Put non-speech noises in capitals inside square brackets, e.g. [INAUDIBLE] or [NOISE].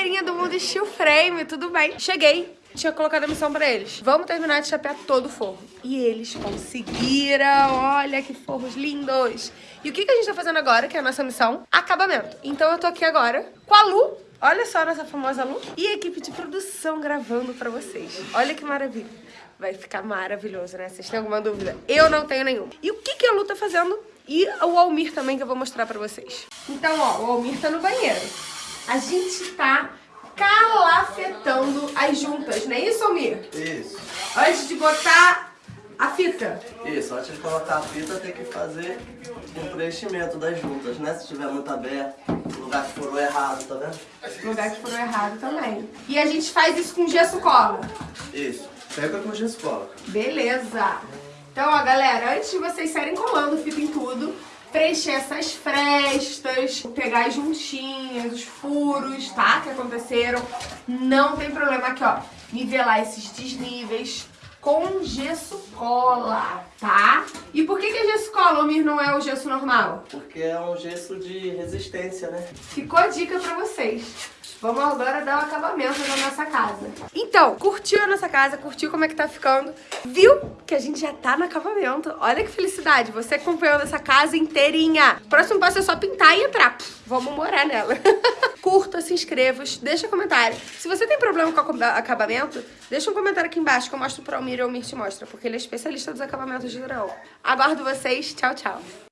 galerinha do Mundo Steel Frame, tudo bem? Cheguei, tinha colocado a missão pra eles. Vamos terminar de chapear todo o forro. E eles conseguiram, olha que forros lindos. E o que, que a gente tá fazendo agora, que é a nossa missão? Acabamento. Então eu tô aqui agora com a Lu, olha só a nossa famosa Lu, e a equipe de produção gravando pra vocês. Olha que maravilha. Vai ficar maravilhoso, né? Vocês têm alguma dúvida? Eu não tenho nenhuma. E o que, que a Lu tá fazendo? E o Almir também, que eu vou mostrar pra vocês. Então, ó, o Almir tá no banheiro. A gente tá calafetando as juntas, não é isso, Almir? Isso. Antes de botar a fita. Isso, antes de colocar a fita tem que fazer um preenchimento das juntas, né? Se tiver muito aberto, lugar que furou errado, tá vendo? Lugar que foram errado também. E a gente faz isso com gesso cola. Isso. Pega com gesso cola. Beleza. Então, ó, galera, antes de vocês saírem colando fita em tudo, preencher essas frestas, pegar as juntinhas, os furos, tá? Que aconteceram. Não tem problema aqui, ó. Nivelar esses desníveis com gesso cola, tá? E por que que é gesso cola, Omir, não é o gesso normal? Porque é um gesso de resistência, né? Ficou a dica pra vocês. Vamos agora dar o acabamento na nossa casa. Então, curtiu a nossa casa? Curtiu como é que tá ficando? Viu que a gente já tá no acabamento? Olha que felicidade, você acompanhando essa casa inteirinha. Próximo passo é só pintar e entrar. Vamos morar nela. [LAUGHS] Curta, se inscreva, deixa comentário. Se você tem problema com o acabamento, deixa um comentário aqui embaixo que eu mostro pro Almir e o Almir te mostra, porque ele é especialista dos acabamentos de drão. Aguardo vocês. Tchau, tchau.